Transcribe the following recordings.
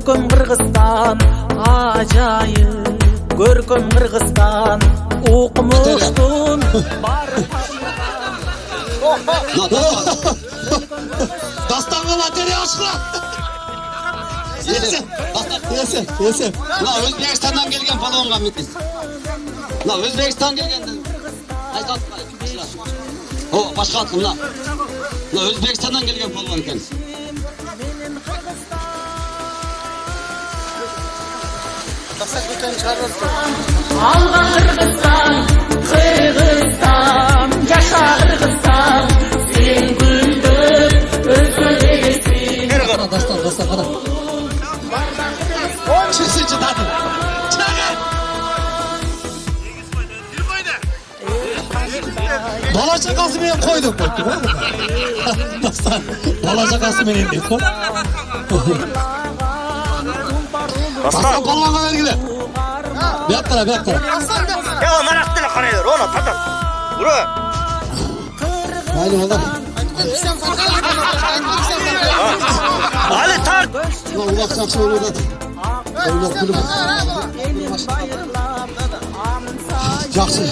көркем қырғызстан ажайып көркөм кыргызстан укмуштун бар дастанға лотерея ашқыра есе есе есе мына өзбекстандан келген палуанға мінекей мына өзбекстаннан келген о башқа мына. Мына өзбекстандан келген палон екен алга кыргызстан кыргызстан жаша кыргызстан сен гүлдөп өсө бересиң Қара, дастан, дастан, қара. Татын. Чағы. Бала шақасы менен қой деп қойыпты бала шақасы менен деп қой. Aslan kollarına ver gile. Bir at tara bir at tara. Aslan da. Ya o maraktını karaydır ona tatar. Vuru. Haydi oğlum. Ali tart. Ulan ulak saksı olur da. Ulak kulüp. Жақсы.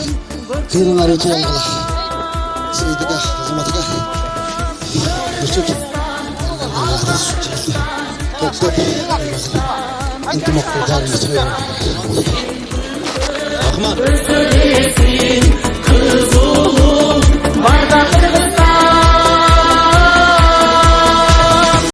Терінар өте аңғылы. Сейдігі, қызматығы. Бүрсек. Топ-топ. انتم اقتدار مثلنا احمد